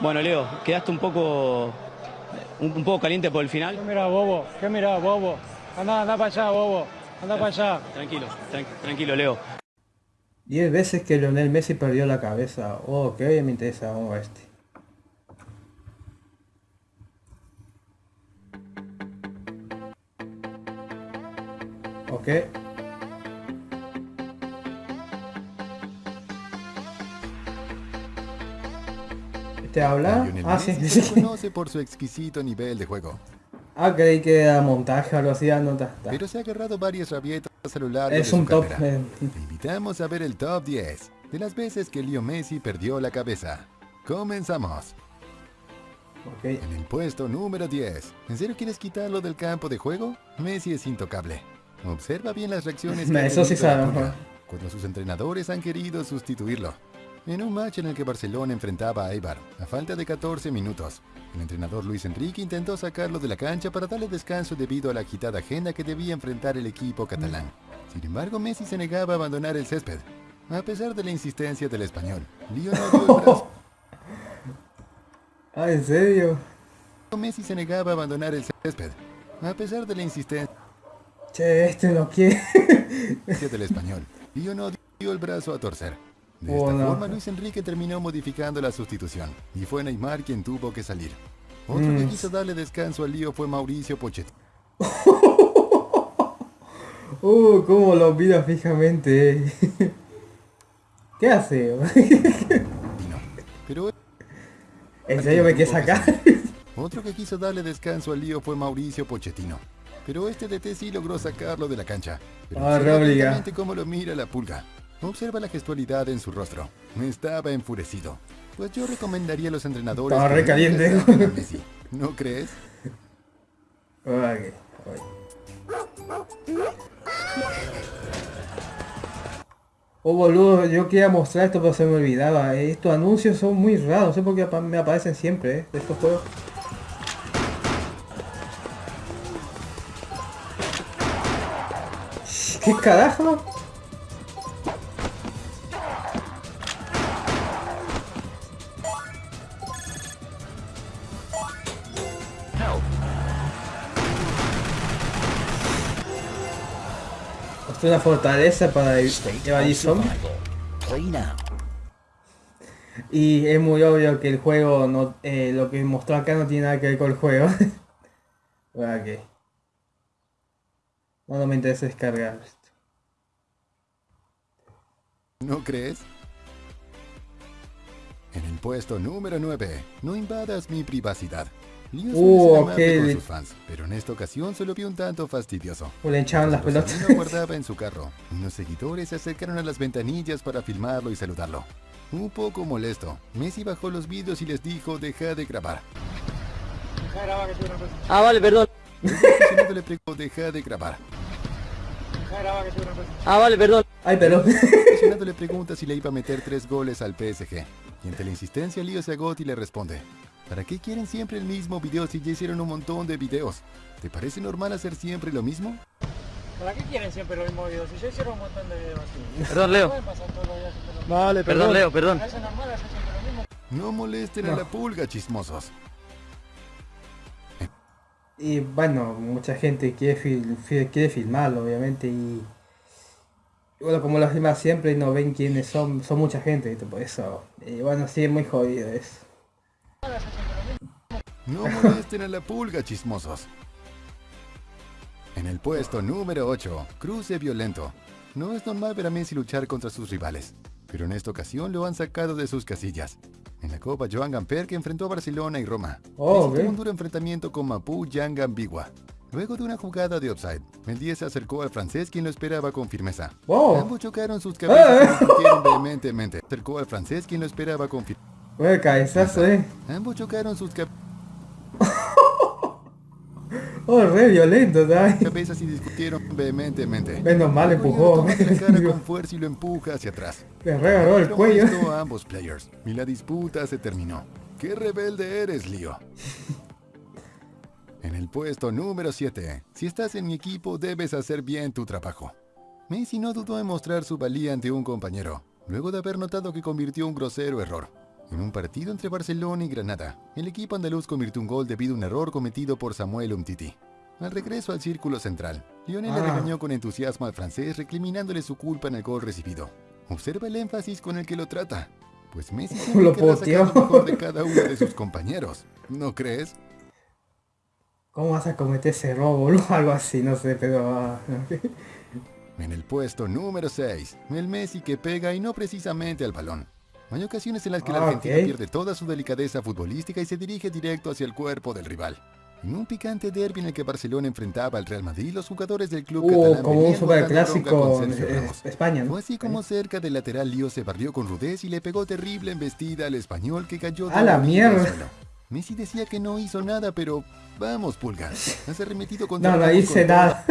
Bueno, Leo, quedaste un poco, un, un poco caliente por el final. ¿Qué mira, bobo? ¿Qué mira, bobo? Anda, anda para allá, bobo. Anda para allá. Tranquilo, tran- tranquilo, Leo. 10 veces que Lionel Messi perdió la cabeza. Oh, que hoy me interesa oh, este. Ok. ¿Te habla? Ah, sí, se conoce por su exquisito nivel de juego, Ah, creí que era montaje o algo así. ah, no, está, está. pero se ha agarrado varias rabietas largo Es de un su top. eh, Te invitamos a ver el top 10 de las veces que Leo Messi perdió la cabeza. Comenzamos. En el puesto número 10. ¿En serio quieres quitarlo del campo de juego? Messi es intocable. Observa bien las reacciones que Eso sí sabemos. cuando sus entrenadores han querido sustituirlo. En un match en el que Barcelona enfrentaba a Eibar, a falta de 14 minutos, el entrenador Luis Enrique intentó sacarlo de la cancha para darle descanso debido a la agitada agenda que debía enfrentar el equipo catalán. Sin embargo, Messi se negaba a abandonar el césped. A pesar de la insistencia del español, Leo no dio el brazo. Ah, ¿en serio? Messi se negaba a abandonar el césped. A pesar de la insistencia Che, este no quiere. del español, dio el brazo a torcer. De esta forma, Luis Enrique terminó modificando la sustitución, y fue Neymar quien tuvo que salir. Otro que Mm. quiso darle descanso al lío fue Mauricio Pochettino. Uh, cómo lo mira fijamente. eh. ¿Qué hace? Pero ¿En serio me quiere sacar? otro que quiso darle descanso al lío fue Mauricio Pochettino. Pero este DT sí logró sacarlo de la cancha. Pero Ah, cómo lo mira la pulga. Observa la gestualidad en su rostro. Estaba enfurecido. Pues yo recomendaría a los entrenadores... Estaba que re nunca caliente. saquen a Messi. ¿No crees? Ok, Oh boludo, yo quería mostrar esto pero se me olvidaba. Estos anuncios son muy raros, no sé por qué me aparecen siempre, eh, de estos juegos. ¿Qué carajo? Es una fortaleza para evadir zombies. Y es muy obvio que el juego no, eh, lo que mostró acá no tiene nada que ver con el juego. ok. No, no me interesa descargar esto. ¿No crees? En el puesto número 9, no invadas mi privacidad. Uh, ser amable ok. con sus fans, pero en esta ocasión se lo vio un tanto fastidioso. O le echaban las pelotas. Guardaba en su carro. Unos seguidores se acercaron a las ventanillas para filmarlo y saludarlo. Un poco molesto, Messi bajó los vídeos y les dijo deja de grabar. Ah, vale, perdón. El le preguntó deja de grabar. Ah, vale, perdón. Ay, perdón. El aficionado le pregunta si le iba a meter tres goles al PSG. Y ante la insistencia, Lío se agota y le responde: ¿Para qué quieren siempre el mismo video si ya hicieron un montón de videos? ¿Te parece normal hacer siempre lo mismo? ¿Para qué quieren siempre los mismos videos? Si ya hicieron un montón de videos así. Perdón, Leo. Pueden pasar todos los días haciendo lo mismo. Vale, Perdón, Leo, perdón. ¿Parece normal hacer siempre lo mismo? No molesten a la pulga, chismosos. Y bueno, mucha gente quiere, fil- quiere filmarlo, obviamente, y... y Bueno, como lo filma siempre y no ven quiénes son, son mucha gente, por eso. Y bueno, sí, es muy jodido eso. No molesten a la pulga, chismosos. En el puesto número 8, cruce violento. No es normal ver a Messi luchar contra sus rivales, pero en esta ocasión lo han sacado de sus casillas. En la Copa Joan Gamper que enfrentó a Barcelona y Roma. Oh, un duro enfrentamiento con Mapu Yang Ambigua. Luego de una jugada de offside, el 10 se acercó al francés quien lo esperaba con firmeza. Wow. Ambos chocaron sus cabezas Eh, y discutieron vehementemente. Acercó al francés quien lo esperaba con firmeza. Buen cabezazo, eh. Ambos chocaron sus cabezas. Oh, re violento, ¿sabes? cabezas y discutieron vehementemente. Menos mal empujó. la cara con fuerza y lo empuja hacia atrás. Le regaló el cuello. a ambos players y la disputa se terminó. ¡Qué rebelde eres, Lío! En el puesto número 7, si estás en mi equipo debes hacer bien tu trabajo. Messi no dudó en mostrar su valía ante un compañero, luego de haber notado que convirtió un grosero error. En un partido entre Barcelona y Granada, el equipo andaluz convirtió un gol debido a un error cometido por Samuel Umtiti. Al regreso al círculo central, Lionel le Ah. regañó con entusiasmo al francés recriminándole su culpa en el gol recibido. Observa el énfasis con el que lo trata. Pues Messi siempre Lo querrá sacar lo poteó. mejor de cada uno de sus compañeros. ¿No crees? ¿Cómo vas a cometer ese robo? boludo? Algo así, no sé, pero... ah, En el puesto número 6, el Messi que pega y no precisamente al balón. Hay ocasiones en las que la Ah, Argentina pierde toda su delicadeza futbolística y se dirige directo hacia el cuerpo del rival. En un picante derbi en el que Barcelona enfrentaba al Real Madrid, los jugadores del club Hubo catalán como un superclásico Ramos. España, ¿no? Fue así como cerca del lateral Lío se barrió con rudez y le pegó terrible embestida al español que cayó ¡A la mierda! Messi decía que no hizo nada, pero vamos, Pulga. Has arremetido contra No, no hice nada.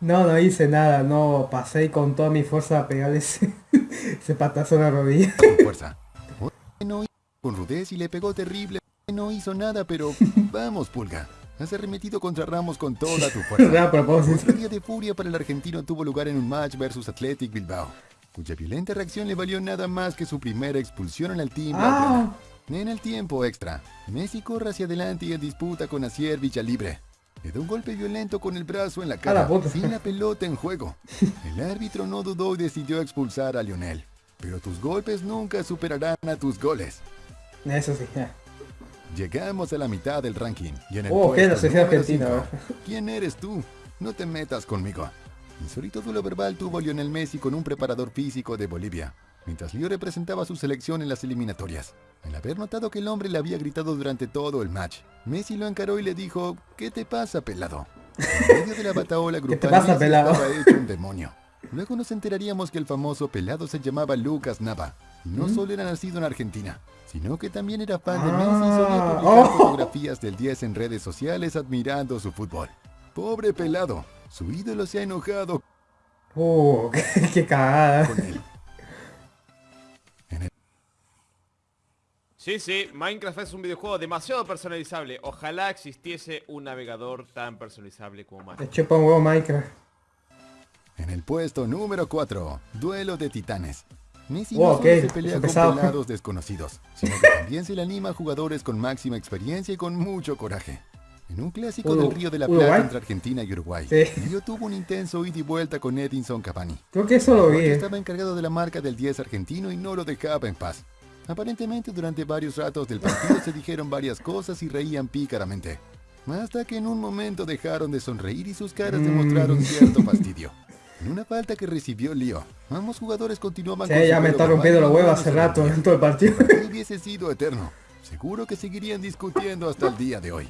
No, no hice nada. No, pasé con toda mi fuerza a pegarle ese, ese patazo en la rodilla. tu fuerza. No con rudez y le pegó terrible. No hizo nada, pero vamos, Pulga. Has arremetido contra Ramos con toda tu fuerza. Otro día de furia para el argentino tuvo lugar en un match versus Athletic Bilbao, cuya violenta reacción le valió nada más que su primera expulsión en el team. Ah, En el tiempo extra, Messi corre hacia adelante y en disputa con Asier libre. Le da un golpe violento con el brazo en la cara, la puta. sin la pelota en juego. El árbitro no dudó y decidió expulsar a Lionel. Pero tus golpes nunca superarán a tus goles. eso sí. Llegamos a la mitad del ranking. Y en el Oh, ¿qué? Puesto argentina. ¿Quién eres tú? No te metas conmigo. Insólito duelo verbal tuvo Lionel Messi con un preparador físico de Bolivia, mientras Leo representaba a su selección en las eliminatorias. Al haber notado que el hombre le había gritado durante todo el match, Messi lo encaró y le dijo, ¿qué te pasa, pelado? En medio de la bataola grupal, te pasa, pelado? estaba hecho un demonio. Luego nos enteraríamos que el famoso pelado se llamaba Lucas Nava, y no solo era nacido en Argentina, sino que también era fan de Messi y solía Ah, publicar oh. fotografías del 10 en redes sociales admirando su fútbol. Pobre pelado, su ídolo se ha enojado Uh, qué, qué cagada. con él. Sí, sí, Minecraft es un videojuego demasiado personalizable. Ojalá existiese un navegador tan personalizable como Minecraft. chupa un huevo Minecraft. En el puesto número 4, Duelo de Titanes. Messi Oh, no se pelea con pelados desconocidos, sino que también se le anima a jugadores con máxima experiencia y con mucho coraje. En un clásico Uru- del Río de la Uruguay. Plata entre Argentina y Uruguay, Sí. Leo tuvo un intenso ida y vuelta con Edinson Cavani. Creo que eso lo vi. Eh. estaba encargado de la marca del 10 argentino y no lo dejaba en paz. Aparentemente durante varios ratos del partido se dijeron varias cosas y reían pícaramente. Hasta que en un momento dejaron de sonreír y sus caras Mm. demostraron cierto fastidio. En una falta que recibió Lío, ambos jugadores continuaban Sí, con ya me está rompiendo huevos se hace rato en todo el partido. Hubiese sido eterno. Seguro que seguirían discutiendo hasta el día de hoy.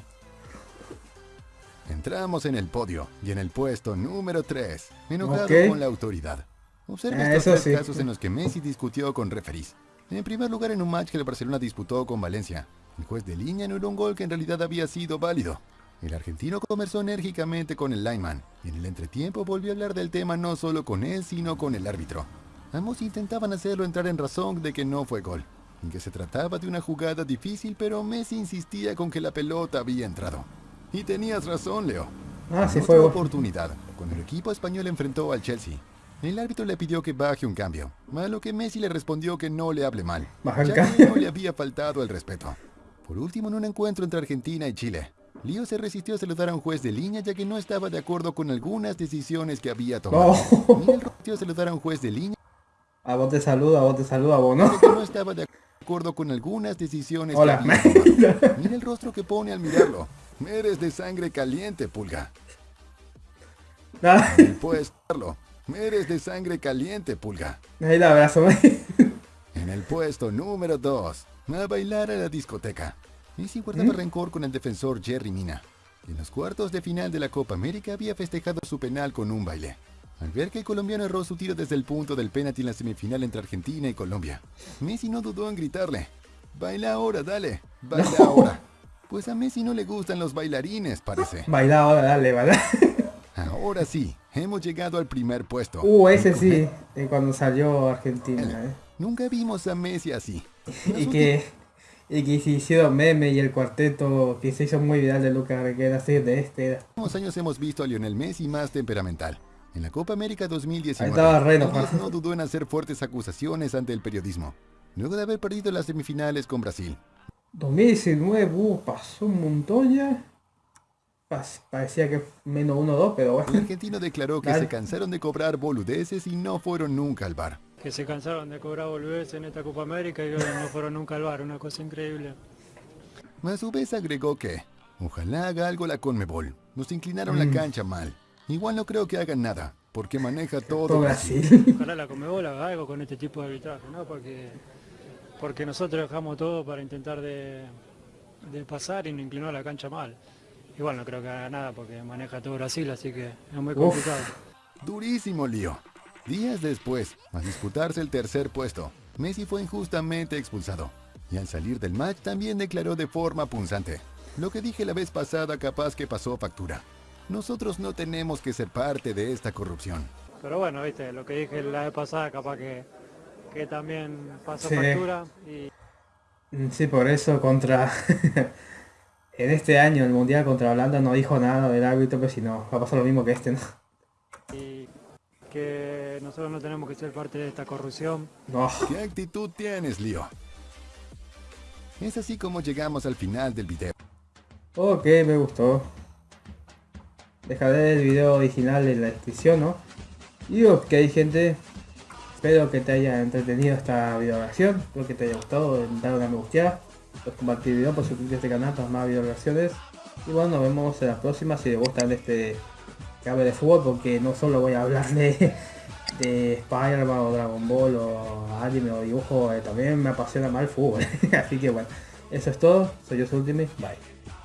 Entramos en el podio y en el puesto número 3, enojado con la autoridad. Observa Ah, estos tres sí. casos en los que Messi discutió con referees. En primer lugar, en un match que el Barcelona disputó con Valencia, el juez de línea no era un gol que en realidad había sido válido. El argentino conversó enérgicamente con el lineman y en el entretiempo volvió a hablar del tema no solo con él, sino con el árbitro. Ambos intentaban hacerlo entrar en razón de que no fue gol, y que se trataba de una jugada difícil, pero Messi insistía con que la pelota había entrado. Y tenías razón, Leo. Ah, sí fue. oportunidad, cuando el equipo español enfrentó al Chelsea, el árbitro le pidió que baje un cambio, a lo que Messi le respondió que no le hable mal, Baja ya que cambio. no le había faltado el respeto. Por último, en un encuentro entre Argentina y Chile, Lío se resistió a saludar a un juez de línea ya que no estaba de acuerdo con algunas decisiones que había tomado. Oh. Miguel resistió a saludar a un juez de línea A vos te saludo, a vos te saludo, a vos no. que no estaba de acuerdo con algunas decisiones Hola. que había tomado. Mira el rostro que pone al mirarlo. Eres de sangre caliente, pulga. Puedes verlo. Eres de sangre caliente, pulga. Ahí la abrazo. En el puesto número 2, a bailar a la discoteca. Messi guardaba ¿Mm? rencor con el defensor Jerry Mina. En los cuartos de final de la Copa América había festejado su penal con un baile. Al ver que el colombiano erró su tiro desde el punto del penalti en la semifinal entre Argentina y Colombia, Messi no dudó en gritarle, baila ahora, dale, baila ahora. Pues a Messi no le gustan los bailarines, parece. Baila ahora, dale, baila. Ahora sí, hemos llegado al primer puesto. Uh, ese sí, eh, cuando salió Argentina. eh. Nunca vimos a Messi así. Y que, y que se hicieron meme y el cuarteto que se hizo muy viral de Lucas Requera, así de este era. años hemos visto a Lionel Messi más temperamental. En la Copa América 2019, Ahí estaba re Díaz enojado. no dudó en hacer fuertes acusaciones ante el periodismo. luego de haber perdido las semifinales con Brasil. 2019, uh, pasó un montón ya. Parecía que menos 1-2, pero El bueno. argentino declaró que Dale. se cansaron de cobrar boludeces y no fueron nunca al bar. Que se cansaron de cobrar volverse en esta Copa América y no fueron nunca al bar, una cosa increíble. A su vez agregó que, ojalá haga algo la Conmebol. Nos inclinaron la Mm. cancha mal. Igual no creo que hagan nada, porque maneja todo Todo Brasil. Brasil. Ojalá la Comebol haga algo con este tipo de arbitraje, ¿no? Porque, porque nosotros dejamos todo para intentar de, de pasar y nos inclinó la cancha mal. Igual no creo que haga nada porque maneja todo Brasil, así que es muy Uf. complicado. Durísimo lío. Días después, al disputarse el tercer puesto, Messi fue injustamente expulsado. Y al salir del match también declaró de forma punzante. Lo que dije la vez pasada capaz que pasó factura. Nosotros no tenemos que ser parte de esta corrupción. Pero bueno, viste, lo que dije la vez pasada capaz que, que también pasó Sí. factura y Sí, por eso contra... en este año el Mundial contra Holanda no dijo nada del árbitro, pero si no, va a pasar lo mismo que este, ¿no? y que nosotros no tenemos que ser parte de esta corrupción. No. ¿Qué actitud tienes, Lío? Es así como llegamos al final del video. Ok, me gustó. Dejaré el video original en la descripción, ¿no? Y ok gente, espero que te haya entretenido esta video reacción, espero que te haya gustado, dar una me gusta, pues compartir el video, por suscribirte a este canal para más video reacciones. Y bueno, nos vemos en la próxima si les gustan este que hable de fútbol, porque no solo voy a hablar de, de Spider-Man o Dragon Ball o anime o dibujo, eh, también me apasiona más el fútbol. Así que bueno, eso es todo, soy yo Ultimate, bye.